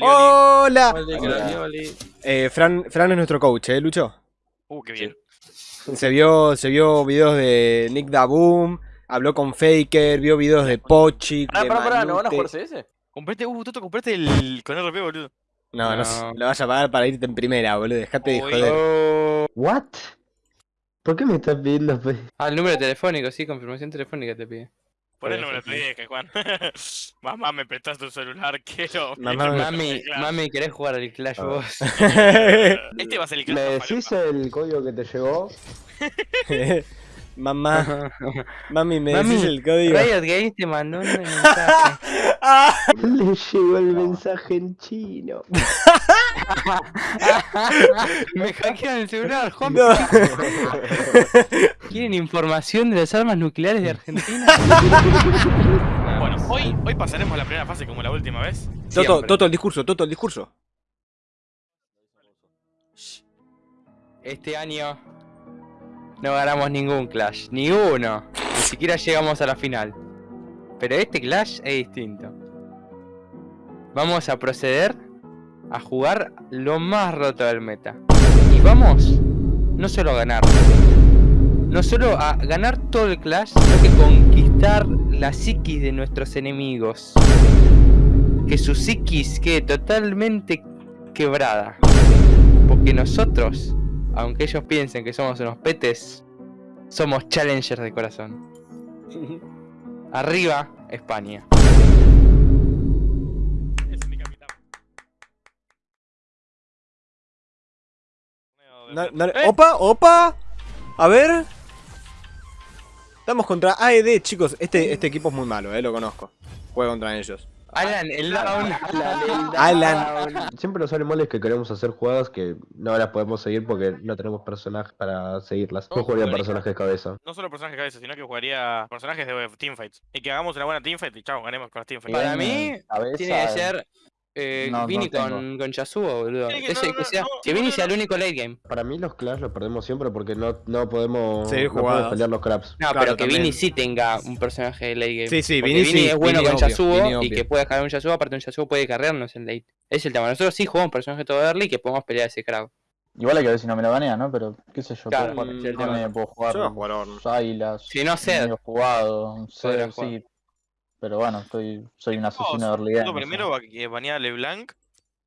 ¡Hola! Eh, Fran, Fran es nuestro coach, ¿eh, Lucho? Uh, qué bien. Se vio, se vio videos de Nick Daboom, habló con Faker, vio videos de Pochi, de pará, pará, ¿no van a Manute. jugar CS? Comprate, uh, Toto, comprate el con RP, boludo. No, no, No. lo vas a pagar para irte en primera, boludo. Dejate de joder. Oh. ¿What? ¿Por qué me estás pidiendo? Ah, el número telefónico, sí, confirmación telefónica te pide. Por el número sí. dije, Juan. Mamá, me prestaste tu celular, quiero. Mamá, Mami, mami, ¿querés jugar al Clash vos? Este va a ser el ¿Me claro decís el código que te llegó? Mamá, mami, me Mami, decís el código. Riot Games te mandó un mensaje. Le llegó el mensaje en chino. Me hackearon el celular, Juan. No. ¿Quieren información de las armas nucleares de Argentina? Bueno, hoy, hoy pasaremos la primera fase como la última vez. Toto, Siempre. Toto, el discurso, Toto, el discurso. Este año no ganamos ningún Clash, ni uno. Ni siquiera llegamos a la final. Pero este Clash es distinto. Vamos a proceder a jugar lo más roto del meta. Y vamos no solo a ganar, no solo a ganar todo el Clash, sino que conquistar la psiquis de nuestros enemigos. Que su psiquis quede totalmente quebrada. Porque nosotros, aunque ellos piensen que somos unos petes, somos challengers de corazón. Arriba, España. No- no- ¡Eh! Opa, opa. A ver. Estamos contra AED, chicos. Este, este equipo es muy malo, eh, lo conozco. Juega contra ellos. Alan, el down. Alan. Siempre nos sale mal es que queremos hacer jugadas que no las podemos seguir porque no tenemos personajes para seguirlas. No, No jugaría personajes cabeza. No solo personajes cabeza, sino que jugaría personajes de teamfights. Y que hagamos una buena teamfight y chao, ganemos con las teamfights. Para mí, Cabeza, tiene que ser eh, No, no Vini tengo. con, con Yasuo, boludo. Tiene que- Ese no, que no, sea, no, que no, Vini no, sea el no. único late game. Para mí los Clash los perdemos siempre porque no, no podemos, no jugadas. pelear los craps. No, Claro, pero que también. Vini sí tenga un personaje de late game. Sí, sí, Vini Vini sí, es bueno Vini con obvio, Yasuo Vini y obvio. que puede dejar un Yasuo, aparte un Yasuo puede carrearnos en late. Es el tema. Nosotros sí jugamos personaje todo early y que podemos pelear ese crowd. Igual hay que ver si no me lo banea, ¿no? Pero qué sé yo, Claro, puedo jugar, sí, el Orne, tema. puedo jugar Yo. Sylas, Si no, medio jugado, sí. Pero bueno, estoy, soy un asesino de Todos. early game. Primero va- que banea a LeBlanc,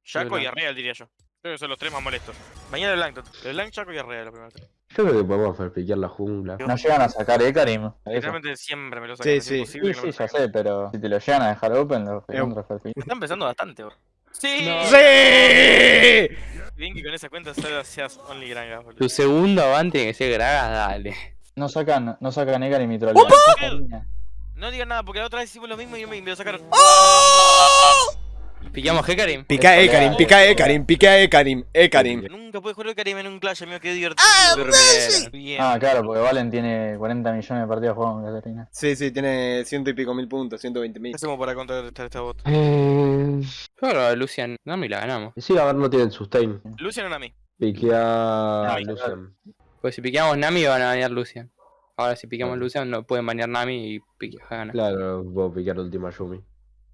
Jaco y. Arreal diría yo. Creo que son los tres más molestos. Banea a LeBlanc. LeBlanc, Jaco y Arreal los primeros tres. Yo creo que podemos fabricar la jungla. No llegan a sacar Ekarim. Eso. Literalmente siempre me lo Sí, sacan. es sí. Sí, no sí, lo ya sé, pero si te lo llegan a dejar open, lo Eh, Ferpin. Me están pensando bastante, bro. Sí. No. ¡Sí! Bien que con esa cuenta solo seas only granga, boludo. Tu segundo avance tiene que ser Gragas, dale. No sacan, no sacan Ekarim y trolean. No digan nada, porque la otra vez hicimos lo mismo y me, me lo sacaron. Pillamos Hekarim. Pica Es Ekarim, pelea. pica Ekarim, pica Ekarim, Ekarim. Nunca pude jugar Karim en un Clash, amigo, qué divertido. Bien. Ah, claro, porque Valen tiene 40 millones de partidas jugados con Catarina. Sí, sí, tiene ciento y pico mil puntos, 120 mil. ¿Qué hacemos para contrarrestar esta bot? Eh, Yo que Lucian, no me la ganamos. sí, a ver, no tienen sustain. Lucian o Nami. Piquea Lucian. Pues si piqueamos Nami van a banear Lucian. Ahora si piqueamos Claro. Lucian no pueden banear Nami y pique gana. Claro, puedo piquear última Yumi.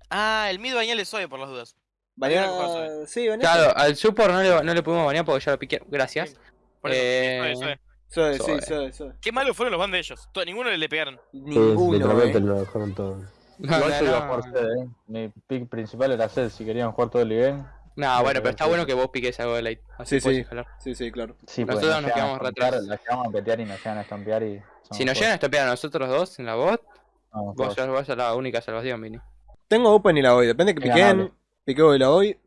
Ah, el mid bañal es Zoe por las dudas. Banea- Banea- Sí, Claro, al support no le, no le pudimos banear porque ya lo piqué. Gracias. Por eso, Eh, Zoe, Zoe. Soy, sí, Zoe. soy. Qué malos fueron los ban de ellos. To- ninguno le pegaron. Sí, Ninguno, literalmente eh. lo dejaron todo. No, Igual no, yo iba a jugar eh. Mi pick principal era Zed, si querían jugar todo el game. No, bueno, pero está sí. bueno que vos piques algo de late. Así Sí, puedes sí. escalar. Sí, sí, claro. Sí, Nosotros porque nos a quedamos atrás. La llegamos a petear y nos llegan a estampear y... Si nos llegan a estropear a nosotros dos en la bot, vos vas a la única salvación, Vini. Tengo Open y la voy, depende que piquen. Piqueo y la voy.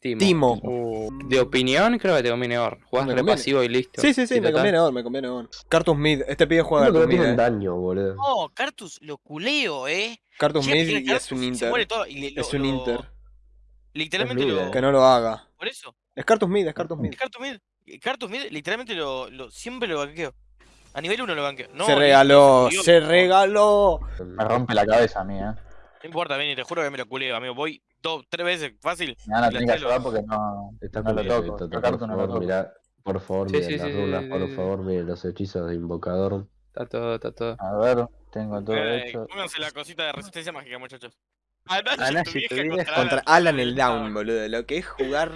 Timo. Timo. Uh, de opinión, creo que te conviene Or. Jugás Me re conviene. pasivo y listo. Sí, sí, sí, me total. conviene on, me conviene on. Cartus Mid, este pibe juega Cartus Mid, tienen eh. daño, boludo. No, Cartus lo culeo, eh. Cartus Mid y es un Inter. todo. lo- Es un lo- Inter. Literalmente Es lo. Que no lo haga. Por eso. Es Cartus Mid, es Cartus Mid. Cartus Mid. Cartus Mid, literalmente lo, lo. Siempre lo banqueo. A nivel 1 lo banqueo. No, se regaló, se se regaló. Me rompe la cabeza a mí, eh. No importa, Benny, te juro que me lo culeo, amigo. Voy dos, tres veces fácil. Y la tener que ayudar porque no, Está no lo toco. esto, Esta por no favor, toco. mirá, por favor, Sí, miren sí, las sí, runas, sí, por sí. favor, miren los hechizos de invocador. Está todo, está todo. A ver, tengo todo Eh, hecho. pónganse la cosita de resistencia mágica, muchachos. Anashi, tu tu vieja vieja. contra, Contra Alan el Down, boludo. Lo que es jugar.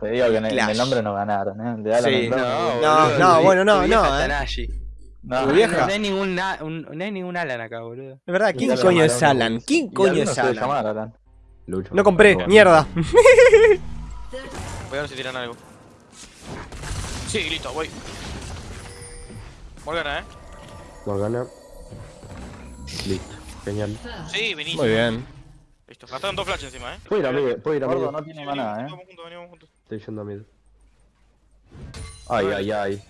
Te digo que en el, en el Clash. nombre no ganaron, ¿eh? De Alan Sí. el Brown, No, No, bueno, no, no, es eh. No, vieja. No hay ningún, na- un- no hay ningún Alan acá, boludo. De verdad, ¿quién coño es Alan? ¿Quién coño es Alan? llamar Alan. Lucho. No compré, mierda. Voy a ver si tiran algo. Sí, listo, voy. Morgana, eh. Morgana. Listo. Genial. Sí, vení. Muy bien. Listo, gastaron dos flash encima, eh. Puedo ir a mí, puedo ir a mí. No tiene maná, ¿eh? Vamos juntos, venimos juntos. Estoy yendo a mí. Ay, ay, ay.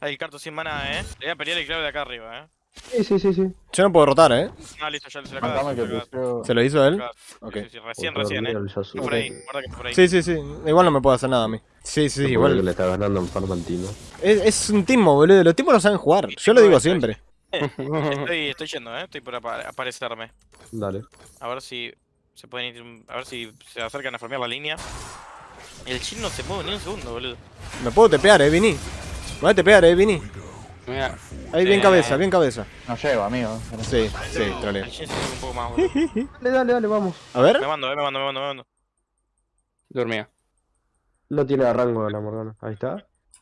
Ahí el carto sin maná, eh. Le voy a pelear el clave de acá arriba, eh. Sí, sí, sí, sí. Yo no puedo rotar, ¿eh? Ah, listo, ya se la acaba que pusieron... ¿Se lo hizo él? Sí, Ok. sí, sí, recién, Por recién, eh. Que por ahí, guarda que por ahí. Sí, sí, sí. Igual no me puedo hacer nada a mí. Sí, sí, sí, igual. le está ganando en Farmantino. Es, es un timo, boludo. Los timos no saben jugar. Yo lo digo siempre. Estoy, estoy yendo, eh. Estoy por apa- aparecerme. Dale. A ver si se pueden ir. A ver si se acercan a farmear la línea. El chin no se mueve ni un segundo, boludo. Me puedo tepear, eh, Vini. Me voy a tepear, eh, Vini. Mira, Ahí, bien Eh. cabeza, bien cabeza. No llego, amigo. Sí, sí, troleo. El chin se mueve un poco más, boludo. Dale, dale, dale, vamos. A ver. Me mando, eh, me mando, me mando, me mando. dormía. No tiene rango la Morgana. Ahí está.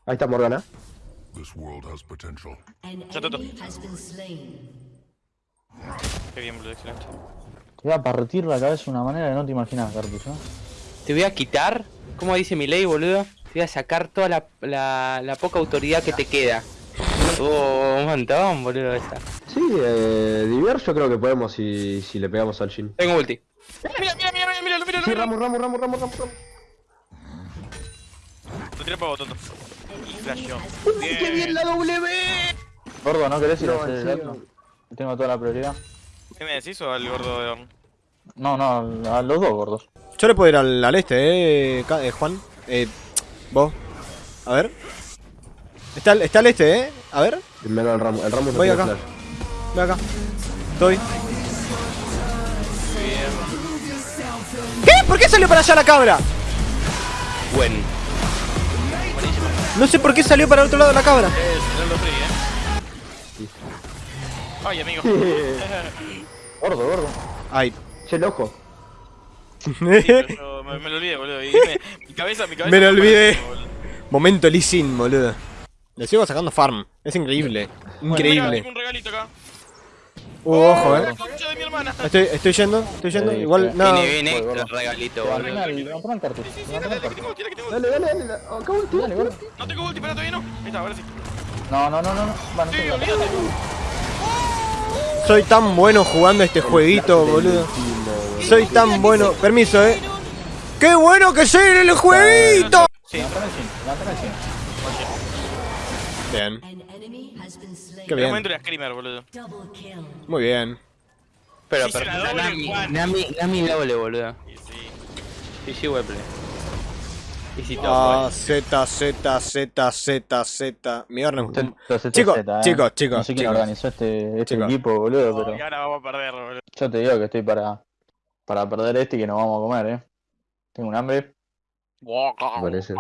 Ahí está Morgana. This world has potential. An Ya, Toto. enemy has been slain. Qué bien, boludo, excelente. Te voy a partir la cabeza de una manera que no te imaginas, Cartus, ¿eh? Te voy a quitar, como dice mi ley, boludo. Te voy a sacar toda la, la, la poca autoridad que te queda. Oh, un montón, boludo, esa. Sí, eh, Diver yo creo que podemos si, si le pegamos al Shin. Tengo ulti. Mira, mira, mira, mira, mira, mira, Sí, mira. Ramos, Ramos, Ramos, Ramos, Ramos. Ramos. Lo tiré para Toto. Flasheó. ¡Qué bien la W! Gordo, ¿no querés ir a No, hacer en el? Tengo toda la prioridad. ¿Qué me decís o al gordo de? No, no, a los dos gordos. Yo le puedo ir al, al este, eh, eh, Juan. Eh, vos. A ver. Está, al- está al este, eh. A ver. Menos el Ramos. El Ramos no Voy acá. flash. Ve acá. Estoy. ¿Qué? ¿Por qué salió para allá la cabra? Buen. No sé por qué salió para el otro lado la cabra. Es el free, eh. Ay, amigo. Gordo, gordo. Ay. Sí, pero yo me, me lo olvidé, boludo. Y me- mi cabeza, mi cabeza. Me lo olvidé. Momento Lee Sin, boludo. Le sigo sacando farm. Es increíble. Mira, Increíble. tengo un regalito acá. Uh, ojo, La eh. concha de mi hermana. Estoy, estoy yendo, estoy yendo. Sí, Igual, sí. no. Viene, viene, Voy, gordo. el regalito, Te van boludo. al levantar el Cartus. Sí, sí, Levantá dale, dale, que Cartus. tengo, tira, que tengo. Dale, dale, dale. Acá ulti. Dale, gordo. No tengo ulti, pero todavía no. Ahí está, ahora sí. No, no, no, no. no. Van a Sí, olvídate. Soy tan bueno jugando este jueguito, boludo. Soy tan bueno. Permiso, eh. ¡Qué bueno que soy en el jueguito! Sí. Bien, Qué en bien. momento era Screamer, boludo. Muy bien. Pero, Sí, pero, doble, Nami. Nami, Nami doble, boludo. Y sí. GG Weplay. Y si Ah, todo. Z, Z, Z, Z, Z. Mi orden. Entonces, Chicos, ¿eh? chicos, chicos, No sé quién chicos. organizó este, este equipo, boludo, Oh, pero y ahora vamos a perder, boludo. yo te digo que estoy para, para perder este y que nos vamos a comer, eh. Tengo un hambre. Me parece.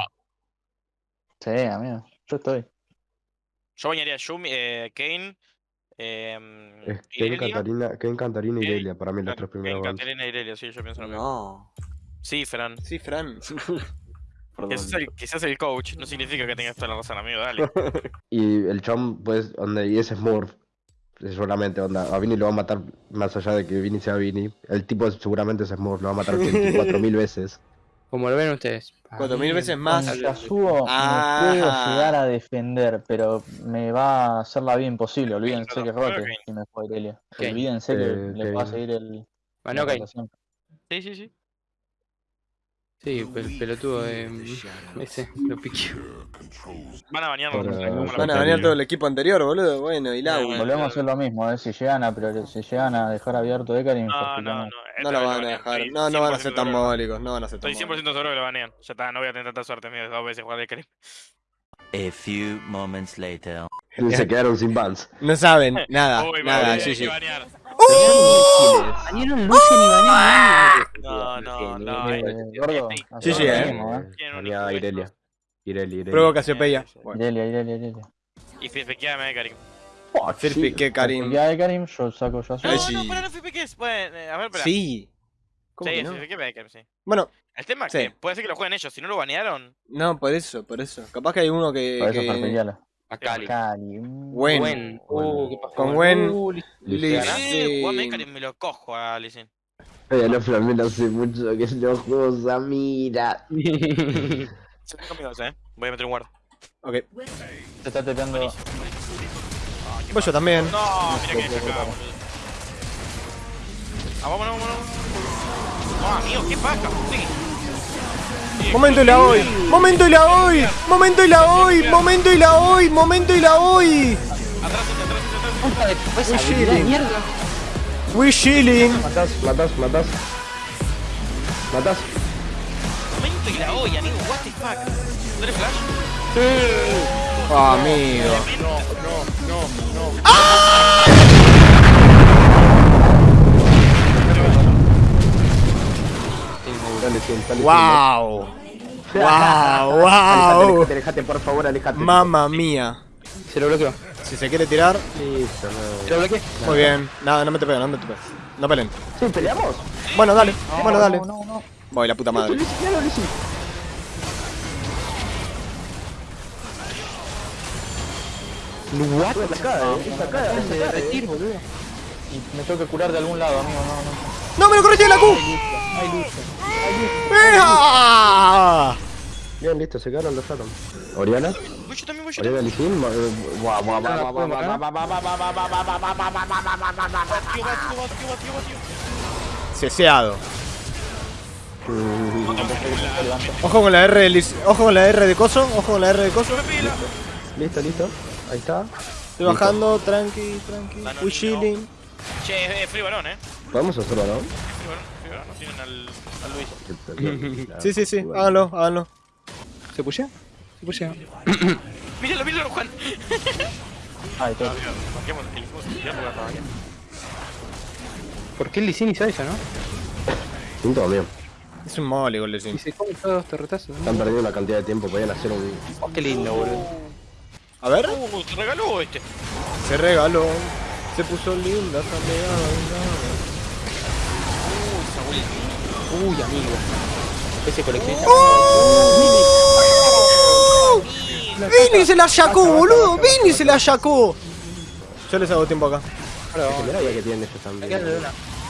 Sí, amigo. Yo estoy. Yo bañaría a Yumi, eh, Kane, eh, Es Ken, Irelia. Cantarina, Ken, Cantarina y Kane, Irelia. Para mí los tres primeros Kane, rounds. Caterina y Irelia, sí, yo pienso lo mismo. No. Sí, Fran. Sí, Fran. Quizás el, quizás el coach, no significa que tengas toda la razón, amigo, dale. Y el chom, pues, onda, y ese Smurf. Seguramente, onda. A Vini lo va a matar más allá de que Vini sea Vini. El tipo seguramente es Smurf, lo va a matar 24.000 veces. Como lo ven ustedes. Cuatro mil veces Con más. Yasuo Ah. me puedo llegar a defender, pero me va a hacer la vida imposible. Olvídense que rote si me fue Irelia. Ok. Olvídense que Eh, le va a seguir el. Bueno, ok. la rotación. Sí, sí, sí. Sí, el pelotudo de. Ese, lo piqueó. Van a no cómo la- Van a banear todo el equipo anterior, boludo. Bueno, y la. Bueno, Volvemos a hacer lo mismo, eh. Si llegan a, priori- si llegan a dejar abierto Ekarim, No, no, no. No lo van a dejar. No, no van a ser 100% tan mólicos. No van a ser tan Estoy 100% mólicos. seguro que lo banean. Ya está, no voy a tener tanta suerte mía de dos veces jugar de Karim. A few moments later. Se quedaron sin bans. No saben nada, Uy, nada, sí, sí. Banearon Lucian y banearon No, no, no. Sí, sí, eh. Irelia. Irelia, Irelia. Pruebo Casiopeia. Irelia, Irelia, Irelia. Y fequeame de Karim. Firpi, que Karim. Ya de Karim, yo saco Yasuo. No, no, para, no. Bueno, a ver, espera. Sí. ¿Cómo Sí, no? Baker, sí. Bueno, El tema es que puede ser que lo jueguen ellos. Si no lo banearon, no, por eso, por eso. Capaz que hay uno que. Por eso que- Macali. Macali. Wen. Wen. Uh, ¿qué pasó? Con Wen. Uh, Lee Sin. Me lo cojo a Lee Sin. Ya los flamencos hace mucho que lo juego mira. Eh. Voy a meter un guardo. Ok. Se está teteando. Voy yo también. No, mira que acá, Ah, vámonos, vámonos. Ah, amigo, qué paja, sí. Sí, Momento y la hoy. Momento y la hoy. Momento y la hoy. Momento y la hoy. Momento y la hoy. Atrás, atrás, atrás, atrás. We chilling. We chilling. Matas, matas, matas. Matas. Momento y la hoy, amigo, what the fuck. ¿No eres flash? Ah, amigo. Dale, sí, dale, sí, Wow. Wow, wow. alejate, alejate, por favor, alejate. Mamma mía. Se lo bloqueó. Si se quiere tirar, Listo, no. Se lo bloqueé. muy bien. Nada, no me te peguen, no me te peguen. No peleen. Sí, peleamos. Bueno, dale. Bueno, dale. No, no, no. Voy, la puta madre. What? Es acá, eh, acá, eh. Y me tengo que curar de algún lado, amigo. No, no. ¡No me lo corregí la Q! Hay lucha, Bien, listo, se quedaron los Atom. ¿Oriana? Voy también, voy ¿Oriana Ceseado. Ojo con la R de Ojo con la R de Coso, ojo con la R de Coso. Listo, listo. Ahí está. Estoy bajando, tranqui, tranqui. Uy, chilling. Che, es free balón, eh. Podemos hacerlo, ¿no? Varón, free varón. No tienen al, al Luis. Sí, sí, sí. Háganlo, háganlo. ¿Se pushea? Se pushea. Míralo, míralo, Juan. Lugar para bañar. ¿Por qué el Licin hizo eso, no? Punto mío. Es un mole, igual Y decir. se come todos los torretazos. Están perdiendo una cantidad de tiempo, podían hacer un... Oh, qué lindo, boludo. A ver. Uh, se regaló este. Se regaló. Se puso linda esa pegada. Uy, amigo. Ese coleccionista. ¡Vini se la sacó, boludo! ¡Vini se la sacó! Yo les hago tiempo acá. Ya que tienen ellos también.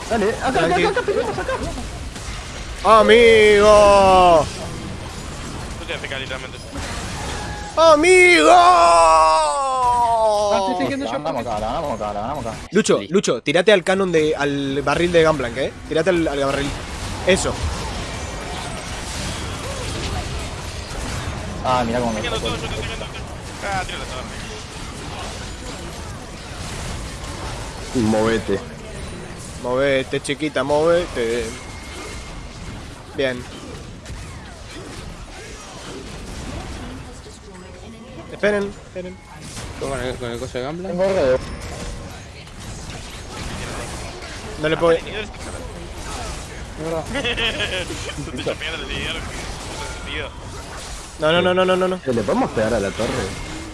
Dale, acá, acá, acá, acá. ¡Amigo! Yo te voy a pegar literalmente. ¡Amigo! ganamos acá, ganamos acá, ganamos acá. Lucho, Lucho, tirate al canon de. al barril de Gamblank, eh. Tirate al, al barril. Eso. Ah, mirá cómo me todo, yo te estoy viendo. Ah, tíralo todo. Movete. Movete, chiquita, movete. Bien. Esperen, esperen. Con el, con el coso de Gambla. No le puedo. Te estoy pegando el. Sentido. No, no, no, no, no, no, no. Eh, ¿Le podemos pegar a la torre?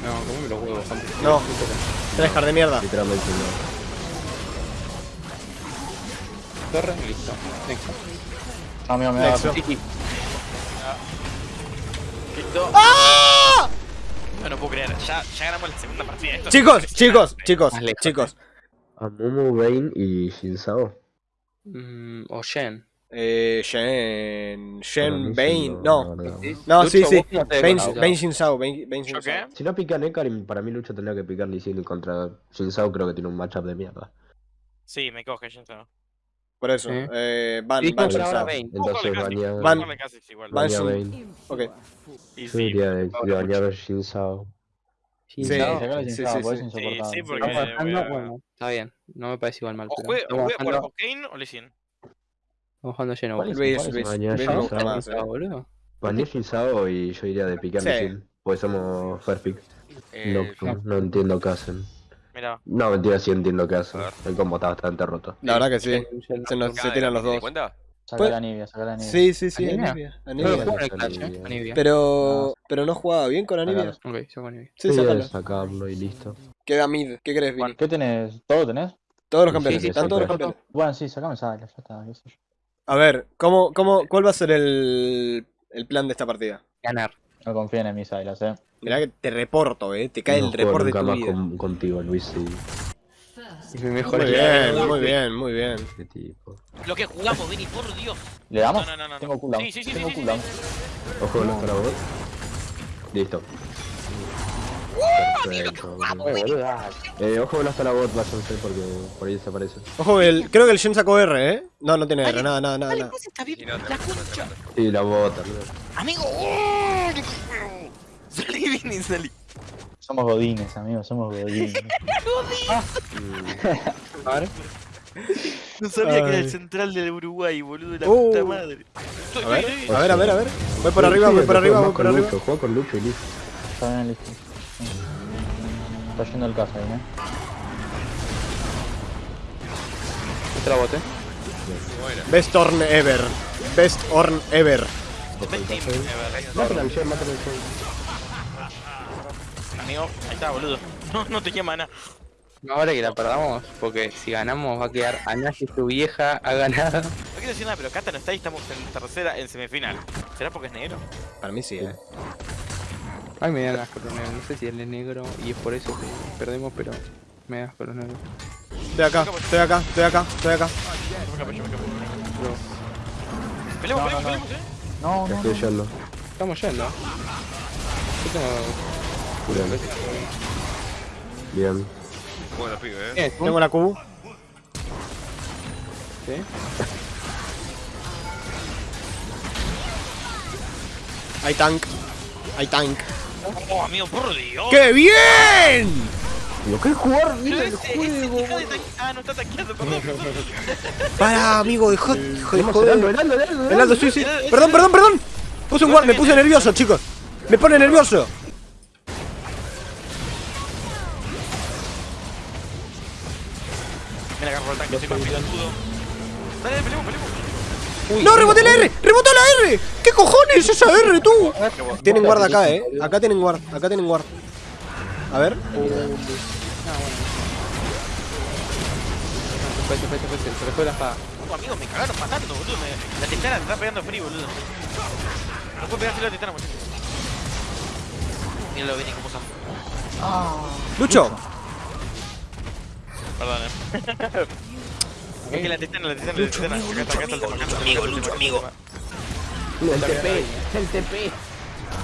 No, comeme los huevos, Juan. No. Tryhard de mierda. Literalmente no. Torre, listo. Nexo. Amigo, me da. Nexo. Listo. ¡Ah! No, no puedo creer. Ya, ya ganamos la segunda partida. Esto es Chicos, chicos, chicos, lejos, chicos. Amumu, Vayne y Shinsao. Mm, o Shen. Eh, Shen. Shen, Bane. No, no, sí, sí. Bane Shinsao. Bane Shinsao. Si no pican Ekarim, para mí Lucha tendría que picar Lee contra Shinsao. Creo que tiene un matchup de mierda. Sí, me coge Shinsao. Por eso, ¿Eh? eh van, van, ahora Bane. Entonces, bañado. Van, van, Bane. Ok. Sí, Yo diría de bañar a Shinsao. Sí, sí, sí, sí, sí, sí, porque... Está bien, no me parece igual mal. ¿O juega por Kane o Lee Sin? Estamos jugando lleno. Luis. Luis. Luis me boludo. Shinsao y yo diría de picar Sí. Sin. Pues somos pick. Eh, No, no entiendo qué hacen. Mira. No, mentira, sí entiendo qué hacen. El combo está bastante roto. La verdad que sí. Se, nos, se tiran los dos. Sacale a Nivea, sacale a Nivea. Sí, sí, sí. ¿Anivia? Anivia. No Anivia. Clash, eh. Anivia. Anivia. Pero, pero no jugaba bien con Anivia. Sacalo. Ok, yo con Anivia. Sí, Sí, sacalo. sacarlo y listo. Queda mid. ¿Qué crees, Vini? ¿Qué tenés? ¿Todo tenés? Todos los Sí, campeones. sí, Están sí, todos los sí. campeones. Bueno, sí, sacame Sala, ya está, qué sé yo. A ver, ¿cómo, cómo, ¿cuál va a ser el, el plan de esta partida? Ganar. No confíen en mis águilas, eh. Mirá que te reporto, eh. Te cae no el report de tu vida. con- contigo, Luis. Sí. Es mi mejor Muy bien, muy bien, muy bien. Qué tipo. Lo que jugamos, Vini, por Dios. ¿Le damos? No, no, no, no. Tengo cooldown. Sí, sí, sí, Tengo sí, sí, cooldown. Ojo, no para vos. Listo. Perfecto. Eh, ojo, no hasta la bot, váyanse porque por ahí desaparece. Ojo, el, creo que el Shen sacó R, eh. No, no tiene R, nada, nada, nada. Dale, nada. pues está bien. La concha. Sí, la bota. Amigo. ¡oh! Salí, Vini, salí. Somos godines, amigos, somos godines. A ver. No sabía que era el central del Uruguay, boludo, de la Uh. puta madre. A ver, a ver, a ver, a ver. Voy por arriba, voy por arriba, voy por con arriba. Lucho, juega con Lucho y listo. Está bien, listo. Está yendo el caso ahí, eh. Otra bote. Best Orn ever. Best Orn ever. Ven, team. Mátalo al Shen, mátalo al Shen. Amigo, ahí está, boludo. No, no tenía mana. Ahora que la perdamos, porque si ganamos va a quedar Anashi, tu vieja, ha ganado. No quiero decir nada, pero Kata no está y estamos en tercera, en semifinal. ¿Será porque es negro? Para mí sí, eh. Ay, me dan asco los negros. No sé si él es negro y es por eso que perdemos, pero me da asco los negros. Estoy acá, estoy acá, estoy acá, estoy acá. Peleemos, No, peleemos, no, no. peleemos, eh. No, no, estoy yendo. Estamos yendo. Yo tengo... Bien. Bien. ¿Qué? Tengo la Q. ¿Sí? Hay tank. Hay tank. Oh, amigo, por Dios. ¡Qué bien! Lo que es jugar, mira el ese, juego. de Ah, no está tanqueando, perdón. perdón. Para, amigo, dejó, dejó de Vamos, joder. Heraldo, sí, sí. Perdón, perdón, perdón. Puse un guard, me puse nervioso, chicos. Me pone nervioso. Me la agarró el tanque, soy más pilotudo. Dale, peleemos, peleemos. ¡No, reboté la R! ¡Rebotó la R! ¿Qué cojones esa R, tú? Tienen guard acá, eh. Acá tienen guard, acá tienen guard. A ver. Se fue, se fue, se fue, se se le fue la espada. Oh, amigos, me cagaron matando, boludo. Me... La titana te está pegando free, boludo. No puedo pegarse la titana, muchachos. Míralo, Vini, cómo son. Lucho. Perdón, eh. Es que la titana, la titana, la titana. Acá está, acá está amigo, Lucho, amigo. El TP, el TP.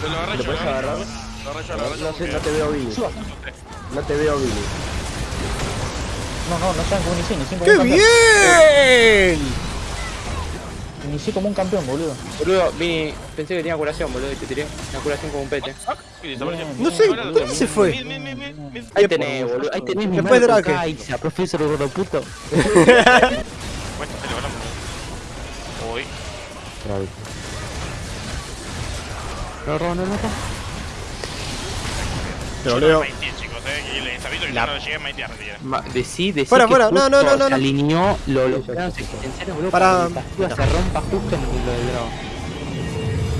Lo lo. No sé, no te veo Billy. No te veo Billy. no, no, no inicié, inicié como ¡Qué un campeón. bien! Inicié como un campeón, boludo. Boludo, Vini, pensé que tenía curación, boludo, y te tiré una curación como un pete. Desapareció. No sé, ¿dónde se fue? Ahí tenés, boludo, ahí tenés mi Marco Drake. Kaiser, profesor gordo puto. Bueno, te lo ganamos. Uy. No, no, no, no. Te lo eh. Les aviso que La- no llegué a Maitía retirar. Ma, decí, decí Fuera, que fuera, no, no, justo no, no, se no. alineó lo, planos existenciales, boludo, Para- que se rompa justo en lo del dragón.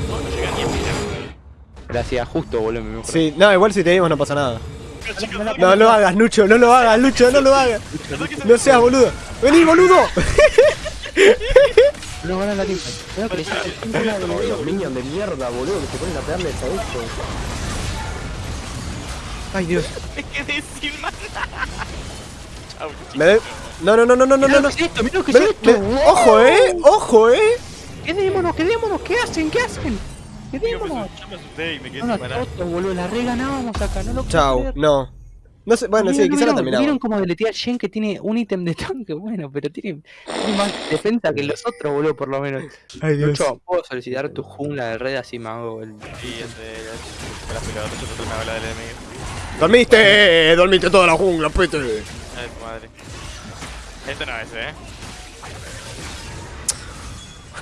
No ni a. Gracias, justo, boludo, me. Sí, no, igual si te dimos no pasa nada. No lo hagas, Lucho, no lo hagas, Lucho, no lo hagas. No seas boludo. Vení, boludo. No ganan la que le el de mierda, boludo, que se ponen a esto. Ay, Dios. Me quedé sin mana. Chau, Me de... No, no, no, no, no, no, no. no. ¿Qué es esto? Mirá lo que es de- esto. me- Ojo, eh. Ojo, eh. Quedémonos, quedémonos. ¿Qué hacen? ¿Qué hacen? Quedémonos. Yo me asusté y me quedé No sin boludo. La reganábamos acá. No lo creer. No. No sé, bueno, sí, ¿Vieron- quizá la vieron- terminamos. ¿Vieron cómo deletea a Shen que tiene un ítem de tanque? Bueno, pero tiene, tiene más defensa que los otros, boludo, por lo menos. Ay, Dios. Lucho, ¿puedo solicitar tu jungla de red así el... Sí, este. Me la pegado, yo te bala del enemigo. Dormiste, dormiste toda la jungla, pete. Ay, madre. Este no es, eh.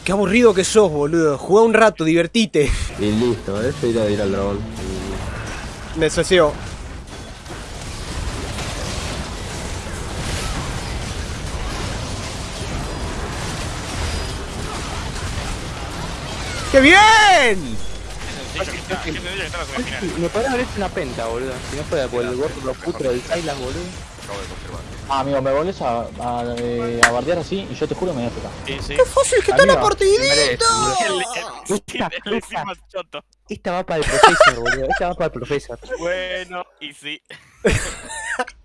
Qué aburrido que sos, boludo. Jugá un rato, divertite. Y listo, eh, yo iré a ir al dragón. Me soció. ¡Qué bien! Que está, que. Me podría haber hecho una penta, boludo. Si no fuera por el gordo putro del Silas, boludo. acabo de confirmar. Ah, amigo, me volvés a, a, eh, a bardear así y yo te juro me voy a tocar. Sí, sí. ¡Qué fácil que está la partidita! El, el, Esta, el va para el profesor, boludo. Esta va para el profesor. Bueno, y sí.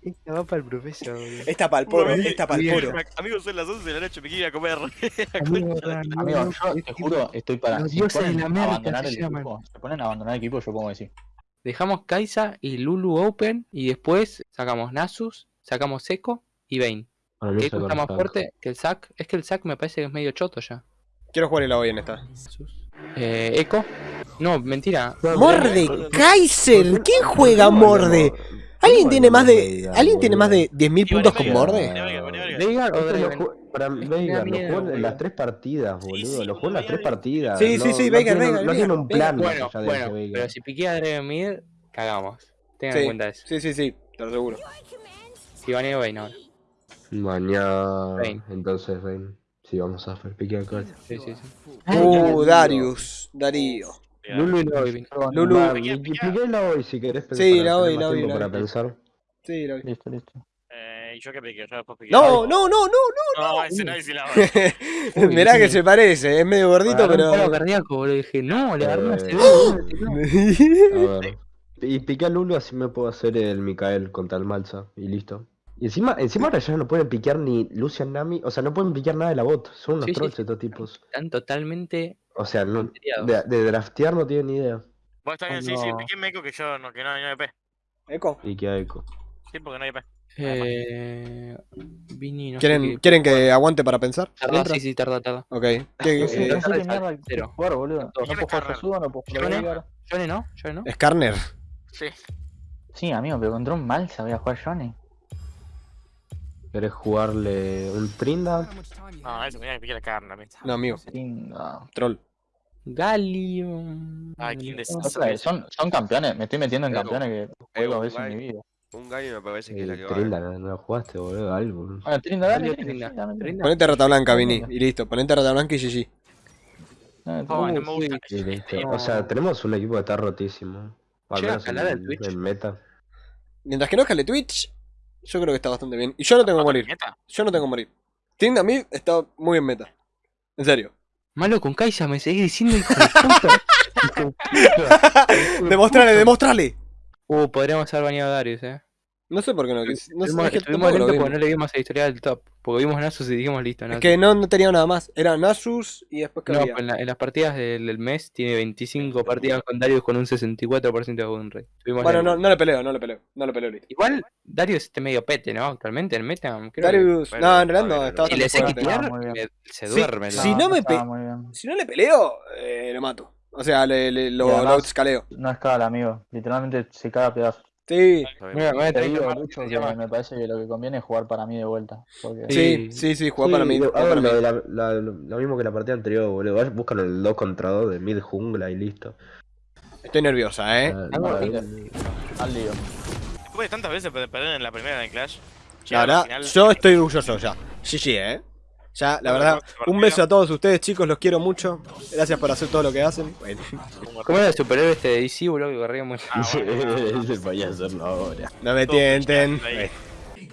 Esta va para el profesor, boludo. Esta pa'l poro, Bueno, esta pa'l bien. poro. Amigos, son las 11 de la noche, me quiero ir a comer. Amigo, Amigo, yo te juro, estoy para. Los si dioses de ponen la a América abandonar se el llaman. equipo, se ponen a abandonar el equipo, yo pongo que sí. Dejamos Kaisa y Lulu Open y después sacamos Nasus, sacamos Echo y mí Echo sacar está más fuerte que el Zac. Es que el Zac me parece que es medio choto ya. Quiero jugar el hoy en esta. Eh, Echo. No, mentira. ¡Mordekaiser! ¿Quién juega Morde? ¿Alguien tiene más de. ¿Alguien tiene más de 10.000 puntos con Morde? ¿Veigar o lo Draven? para Veigar, lo jugó en las tres partidas, boludo. lo jugó en las tres partidas. Sí, sí, sí, Veigar, Veigar, No tiene un plan más Bueno, bueno, pero si piquea a Draven Mid, cagamos. Tengan en cuenta eso. sí, sí, sí, te lo aseguro. Si baneo Vayne ahora. Mañana. Vayne. Entonces, Vayne. Sí, vamos a hacer pique acá. Sí, sí, sí. Uh, Darius, Darío. Lulu y Lovin. Lulu. Va, Piquea, y- y piquea. piquéla hoy si querés pensar. Sí, la más la la para voy. pensar. Sí, lo vi. Listo, listo. Eh, y yo que pique, yo después pique. No, no, no, no. No, ese no, ese no. Uy, Mirá que se parece, es medio gordito, un pero. cardíaco, boludo. Dije, no, le agarré una Eh. A ver. Y piqué a Lulu, así me puedo hacer el Mikael contra el Malsa. Y listo. Y encima, encima ahora ya no pueden piquear ni Lucian Nami. O sea, no pueden piquear nada de la bot. Son unos Sí, trolls sí. estos tipos. Están totalmente O sea, no, de, de draftear no tienen ni idea. Vos está bien, sí, sí, No. piqué meco que yo no, que no, no hay EP. Eco. Pique a Echo. Sí, porque no hay EP. Eh, Vini, no sé ¿Quieren, qué. ¿Quieren que aguante para pensar? Tarda, sí, sí, tarda, tarda. Ok. ¿Qué- eh, no sé qué mierda cero. quiero jugar, boludo. No ¿Quién es puedo jugar no puedo jugar. Johnny, ¿no? Johnny, ¿no? Skarner. Sí. Sí, amigo, pero contra un Malsa voy a jugar Johnny. ¿Querés jugarle un Trinda? No, eso, mira que pique la carne mí. No, amigo. Linda. Troll. Galio. Ay, quién son, son campeones, me estoy metiendo en Pero- campeones que juego a veces en mi vida. Un gallo me parece que es la que va. Trinda, no, no lo jugaste, boludo. Algo. Bueno, Trinda, dale, Trinda, Trinda. sí, Trinda. Trinda. Ponete rata blanca, Vini. Y listo. Ponete rata blanca y GG. Oh, Trinda. no me gusta. Y listo. No. O sea, tenemos un equipo que está rotísimo. Al menos escalar el en, Twitch. en meta. Mientras que no escale Twitch, yo creo que está bastante bien. Y yo no tengo que morir. Yo no tengo que morir. Tinda a mí está muy en meta. En serio. Malo con Kaisa, me seguís diciendo hijo de puta. Hijo de puta. Demostrale, demostrale. Uh, podríamos haber bañado a Darius, eh. No sé por qué no. No sé, Estuvimos, es porque no le vimos el historial del top. Porque vimos Nasus y dijimos listo, Es Nasus. que no, no tenía nada más. Era Nasus y después que No, había. pues en, la- en las partidas del, del mes tiene 25 partidas con Darius con un 64% de win rate. Bueno, no, no le peleo, no le peleo. No le peleo, listo. Igual Darius está medio pete, ¿no? Actualmente en meta. Creo Darius. No, en realidad no. Y le sé me- se duerme. sí, ¿no? no me estaba pe- muy bien. Si no le peleo, eh, lo mato. O sea, le, le- lo, lo outscaleo. No escala, amigo. Literalmente se caga a pedazos. Sí. Mira, me Te digo mucho que me parece que lo que conviene es jugar para mí de vuelta. Porque sí, Sí. sí, sí, juega Sí, para mí. lo- para mí. lo, de la- la- lo, lo mismo que la partida anterior, boludo. Buscan el 2 contra 2 de mid jungla y listo. Estoy nerviosa, eh. Ah, al lío. Después de tantas veces de perder en la primera en Clash. La verdad, final- yo estoy orgulloso ya. GG, eh. Ya, la verdad, un beso a todos ustedes, chicos, los quiero mucho. Gracias por hacer todo lo que hacen. Bueno, ¿Cómo era el superhéroe este de DC, boludo? Que corría muy. Ah, bueno. Hacerlo ahora. no me tienten.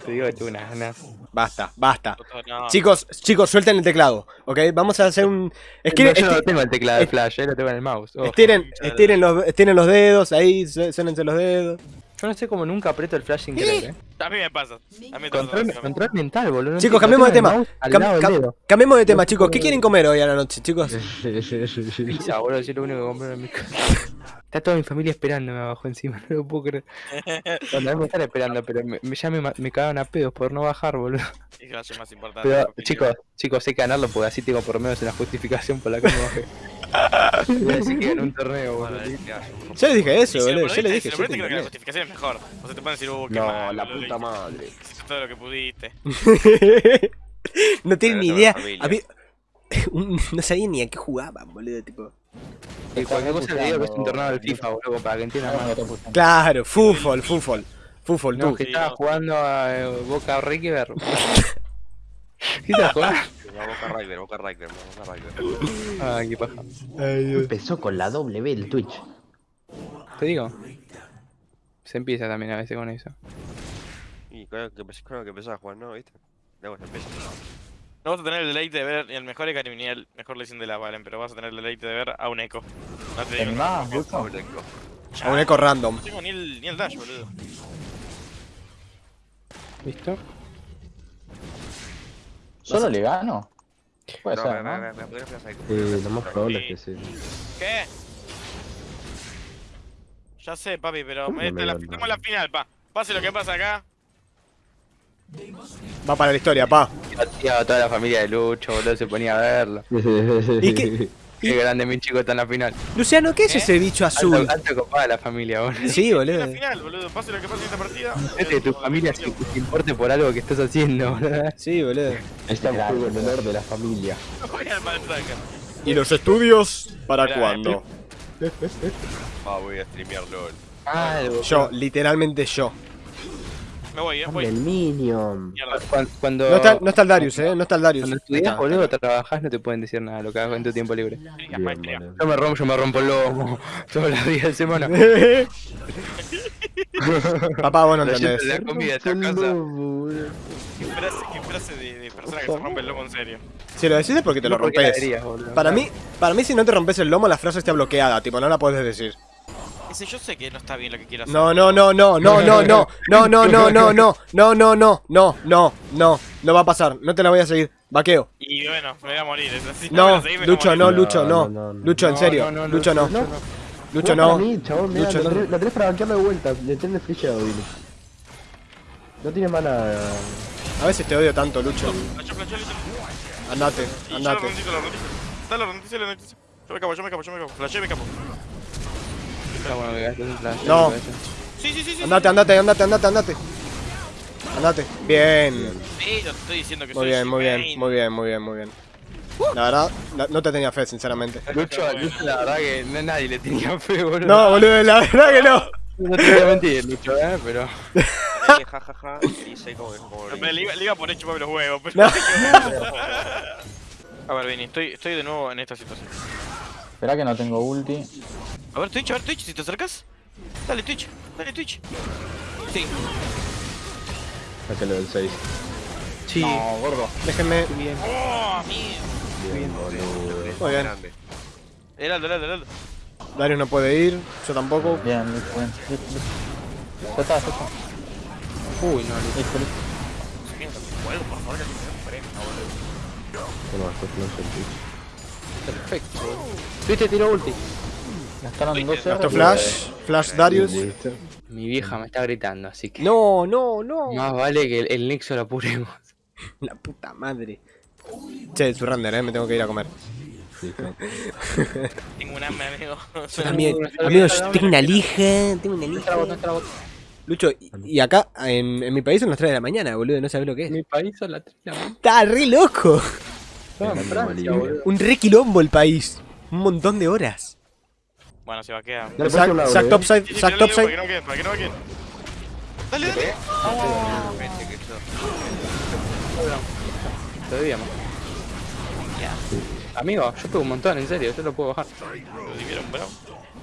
Te digo unas ganas. Basta, basta. No, Chicos, chicos, suelten el teclado, ¿ok? Vamos a hacer un... Es que No, yo no tengo el teclado de Flash, eh, lo tengo en el mouse. estiren, estiren, los, estiren los dedos, ahí, su- suénense los dedos. Yo no sé cómo nunca aprieto el Flash sin querer, eh. A mí me pasa. A mí. Control, control mental, boludo. no Chicos, cambiemos de tema. Cam- cam- cambiemos de tema, chicos. ¿Qué quieren comer hoy a la noche, chicos? Pizza, boludo, es lo único que compré en mi casa. Está toda mi familia esperándome abajo encima, no lo puedo creer. Bueno, no me están esperando, pero me, ya me, me cagaron a pedos por no bajar, boludo. Es que hace más importante. Pero, chicos, chicos, hay que ganarlo porque así tengo por lo menos una justificación por la que me bajé. A decir que un torneo, boludo. Yo les dije eso, boludo. Yo si dije, lo yo te perdiste, creo que la entendí. justificación es mejor. O sea, te pueden decir, uh, qué No, mal, la puta madre. Hiciste todo lo que pudiste. no tienen ni idea. No sabía ni a qué jugaban, boludo, tipo. Y cualquier cosa le digo que es un torneo del FIFA, boludo, para que entiendan más. Claro, fútbol, fútbol. Fútbol, No, tú. que estaba jugando a Boca River. ¿Qué jugando? Va Boca River, Boca River, Boca. Ah, qué paja. Empezó con la W el Twitch. Te digo. Se empieza también a veces con eso. Y lo que que empezaba a jugar, ¿no? ¿Viste? Luego se empezó. No vas a tener el deleite de ver el mejor Ekarim ni el mejor lesión de la Valen, pero vas a tener el deleite de ver a un Echo. No te digo. ¿En no, más, no, Lucho? A un eco random. no tengo ni el, ni el dash, boludo. ¿Listo? ¿Solo le gano? Puede No, ser, ¿no? me. Sí, lo más probable es que sí. ¿Qué? Ya sé, papi, pero ¿Cómo esta me es la, gana? estamos en la final, pa. Pase lo que pasa acá. Va para la historia, pa. Tío, toda la familia de Lucho, boludo, se ponía a verlo. ¿Y qué? Qué grande mi chico está en la final. Luciano, ¿qué es ese bicho azul? Alto, alto copada la familia, boludo. Sí, boludo. la final, boludo. Pase lo que pase en esta partida. Es que tu familia se, importe por algo que estás haciendo, boludo. Sí, boludo. Está un juego en honor de la familia. Voy al Maltracker. ¿Y los estudios? ¿Para Mirá, cuándo? Ah, voy a streamear LOL. Ah, Yo, literalmente yo. Me voy, eh, voy. el Minion. Mierda. cuando, cuando, No está, no está el Darius, eh. No está el Darius. cuando estudias, boludo, trabajás, no te pueden decir nada lo que hagas en tu tiempo libre. Bien. Yo me rompo, yo me rompo el lomo todos los días de semana. Papá, vos no Lo llevo entendés. la comida a esta casa. Qué frase, qué frase de, de persona que se rompe el lomo en serio. Si lo decís es porque te lo rompes. Para mí, para mí si no te rompes el lomo, la frase está bloqueada, tipo, no la puedes decir. Ese yo sé que no está bien lo que quiero hacer. No, no, no, no, no, no, no, no, no, no, no, no, no, no, no, no, no, no, no va a pasar, no te la voy a seguir, vaqueo. Y bueno, me voy a morir. No, Lucho, no, Lucho, no. Lucho, en serio, Lucho, no, Lucho, no. Lucho, la, no. tenés, la tenés para banquearlo de vuelta. Le tenés flecheado, Billy. No tiene mana. A veces te odio tanto, Lucho. Andate, andate. Yo me capo, yo me capo, yo me capo. Flashé me capo. Está bueno que gastes un flash. No. Sí, sí, sí, sí. Andate, andate, andate, andate, andate. Andate. Bien. Sí, yo te estoy diciendo que Muy soy bien, muy bien, muy bien, muy bien, muy bien. La verdad, la- no te tenía fe, sinceramente. Lucho, Lucho, la verdad que no, nadie le tenía fe, boludo. No, boludo, la verdad que no. No te voy a mentir, Lucho, eh, pero. Ahí, ja, ja, ja. Y sé como que por hecho chuparme los huevos, pero... No. A ver, Vini, estoy, estoy de nuevo en esta situación. Esperá que no tengo ulti. A ver, Twitch, a ver, Twitch, si te acercas. Dale, Twitch, dale, Twitch. Sí. Sáquelo del 6. Sí. No, gordo. Déjenme. Oh, amigo. Bien, boludo. Muy bien. grande. Heraldo, Heraldo, Heraldo. Darius no puede ir, yo tampoco. Bien, listo, bien. Ya está, ya está. Uy, no. Listo, listo. Juego, por favor, que freno, boludo. Bueno, después no sentí. Perfecto. Tuviste tiro ulti. Gastaron dos Gasto R. Flash, Flash Darius. Mi vieja me está gritando, así que. No, no, no. Más vale que el, el Nexo lo apuremos. La puta madre. Che, su render, eh, me tengo que ir a comer. Tengo un hambre, amigo. Yo también. Amigo, yo tengo una lija, tengo una lija. Lucho, y, y acá, en, en mi país son las 3 de la mañana, boludo, no sabes lo que es. Mi país son las 3 de la mañana. Está re loco. Estaba en Dejando Francia, boludo. Un re quilombo el país. Un montón de horas. Bueno, se va a quedar. Sac, topside, sac topside. Para que no queden, para que no queden. Dale, dale. Todavía más. Amigo, yo pego un montón, en serio, yo lo puedo bajar. Lo dividieron, bro.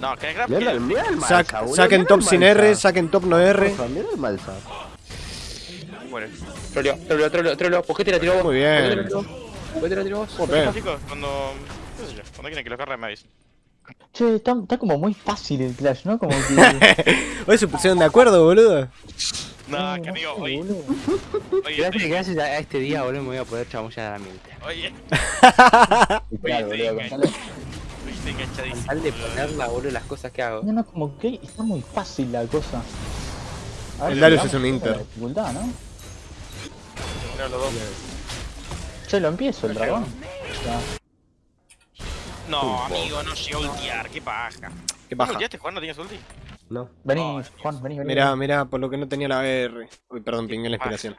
No, que grab Mierda, el Sac, boludo, saquen top sin. R, saquen top no R. Mierda el Malsa. Bueno, Troleo, troleo, troleo, troleo. ¿Por qué te la tiró vos? Muy bien. ¿Por qué te la tiró vos? Bien. Chicos, cuando... qué sé yo, cuando quieren que lo carguen me avisen. Che, está, está como muy fácil el Clash, ¿no? Como que. Hoy se pusieron de acuerdo, boludo. No, que amigo, hoy... boludo. Oye, Gracias, gracias a este día, boludo, me voy a poder chamullar a la mente. oye, Oye, boludo, contale. Al de ponerla, boludo, las cosas que hago. No, no, como que está muy fácil la cosa. A ver El Darius es un a Inter. la dificultad, ¿no? Mira los dos. Se lo empiezo el dragón. No, amigo, no sé ultiar, qué paja. ¿Qué paja? ¿No ultiaste, Juan? ¿No tienes ulti? No. Vení, Juan, vení, vení. Mirá, mirá, por lo que no tenía la R. Uy, perdón, pingué la inspiración.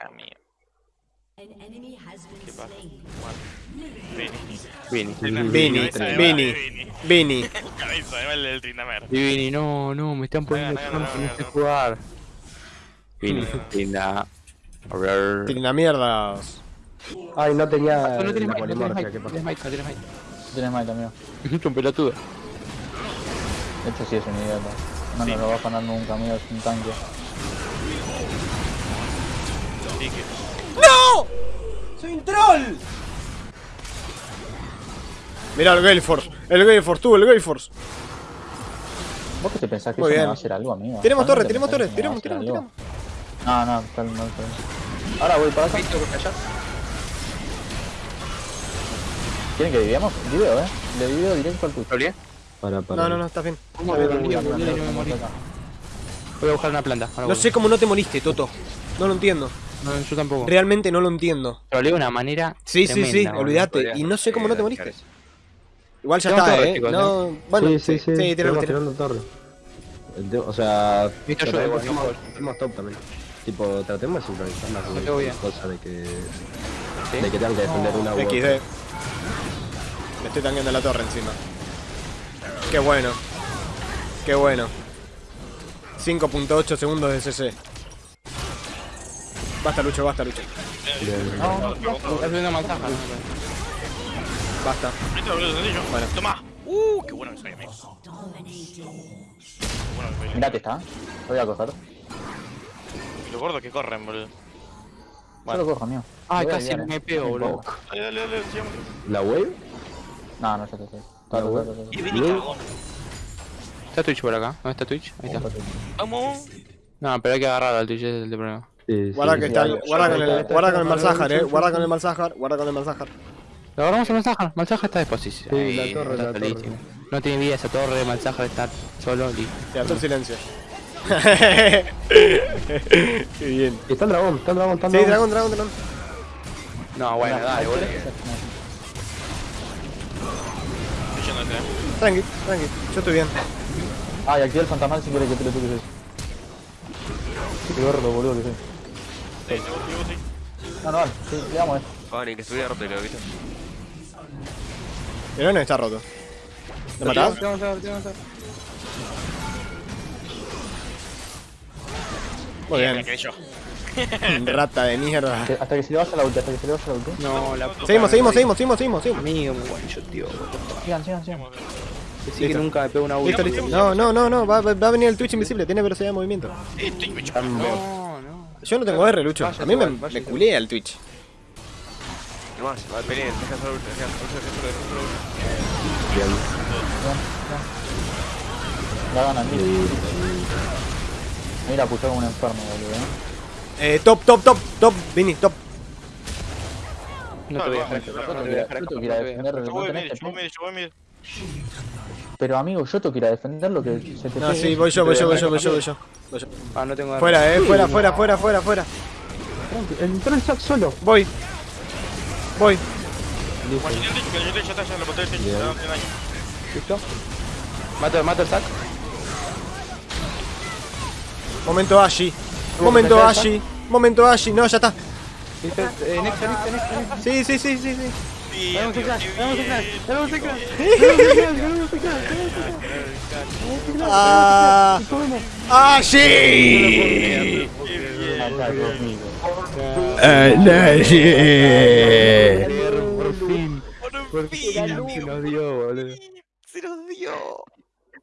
Vini. Vini. Vini. Vini. Vini. Y Vini, no, no, me están poniendo trampa, no sé jugar. Vini, trinda. Trinda mierdas. Ay, no tenía. Ah, No tienes mic, no tienes ¿qué no tienes mic, no tienes también. Es un pelotudo. De hecho, sí es un idiota. No nos lo va a ganar nunca, amigo, es un tanque. ¡No! ¡Soy un troll! Mirá el Gale Force. El Gale Force, tú, el Gale Force. ¿Vos qué te pensás que Muy eso me va a hacer algo, amigo? Tenemos torre, ¿Realmente tenemos torre. hacer tiramos. algo? No, no, tal, no, tal. Ahora voy para acá. ¿Quieren que dividamos? Video, eh. Le divido directo al Twitch. ¿Lo olvidé? Para, para. No, no, no, estás bien. Voy a buscar una planta. No sé cómo no te moriste, Toto. No lo entiendo. No, yo tampoco. Realmente no lo entiendo. Lo olvidé de una manera. Sí, sí, sí, olvídate. Y no sé cómo eh, no te dejar moriste. Igual ya Tenemos está, torre, eh. chicos, No, bueno, sí, sí, sí. sí, tiralo. tirando torre. O sea, Viste, igual, no top también. Tipo, tratemos de sincronizarlas. No tengo bien. Cosa de que. ¿Sí? De que tengan que defender una u. XD. Me estoy tanqueando la torre encima. Qué bueno. Qué bueno. 5.8 segundos de CC. Basta, Lucho, basta, Lucho. Bien. Está subiendo manzaja. Basta. Bueno. Toma. Uh, qué bueno que soy, amigo. Mirate está. Voy a coger. Y los gordos que corren, boludo. Yo lo cojo, amigo. Ay, Lo voy a casi me eh. pego, boludo. Dale, dale, dale. ¿La wave? No, no, sé. Está, está, está, está, Twitch por acá. ¿Dónde está Twitch? Ahí está. Vamos. No, pero hay que agarrar al Twitch, ese es el problema. Sí, Guarda que sí, está guarda con el, sí, guarda con el Malzahar, eh. Guarda con el Malzahar, guarda con el Malzahar. Lo agarramos a Malzahar. Malzahar está disposición. Sí, la torre, la torre. No tiene vida esa torre. Malzahar está solo. listo. Ya, todo silencio. Qué bien. Está el dragón, está el dragón, está el Sí, dragón. dragón, dragón, dragón. No, bueno, dale, boludo. Estoy eh. Tranqui, tranqui. Yo estoy bien. Ah, y activé el fantasmal si quieres que te lo toques. Qué gordo, boludo, que soy. Sí, sí, vos sí. No, no, vale. Sí, le damos eh. Fanny, que estuviera roto, ¿viste? El no está roto. ¿Lo matás? Muy bien. Rata de mierda. Hasta que se le vaya la ulti, hasta que se le vaya la ulti. No, la Seguimos, seguimos, seguimos, seguimos, seguimos, seguimos. Amigo, muy bueno, yo, tío. Sigan, sigan, sigan. Que nunca me pego una ulti. No, no, no, no. Va, a venir el Twitch invisible. Tiene velocidad de movimiento. No, no. Yo no tengo R, Lucho. A mí me, culea el Twitch. No más, va, vení, deja solo, deja solo, deja solo, mira. Mira, puchó como un enfermo, boludo, eh. Eh, top, top, top, top. Vini, top. No te voy a dejar. No te voy a dejar Yo a voy a dejar. defender, Yo voy mid, yo voy. Pero amigo, yo tengo que ir a defender lo que se te No, sí, voy yo, voy yo, voy yo, voy yo, voy yo. Voy yo. Ah, no tengo Fuera, eh, fuera, fuera, fuera, fuera, fuera. El troll está solo. Voy. Voy. El. ¿Listo? Mato, mato el sac. Momento Ashi. Momento. Ashi. Momento Ashi. No, ya está. Eh. Sí, sí, sí, sí, sí. Sí, qué vamos a bien. clash, vamos a clash. Ah. Ashi. Acá conmigo. Por fin. Por fin se nos dio, boludo. Se nos dio.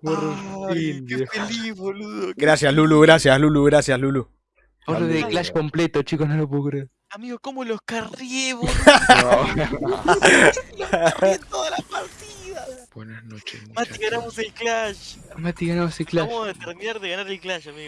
Por fin. Qué feliz, boludo. Gracias, Lulu, gracias, Lulu, gracias, Lulu. Oro de Clash completo, chicos, no lo puedo creer. Amigo, ¿cómo los carrié, boludo? toda la partida. Buenas noches, Mati, ganamos el Clash. Mati ganamos el Clash. Vamos a terminar de ganar el Clash, amigo.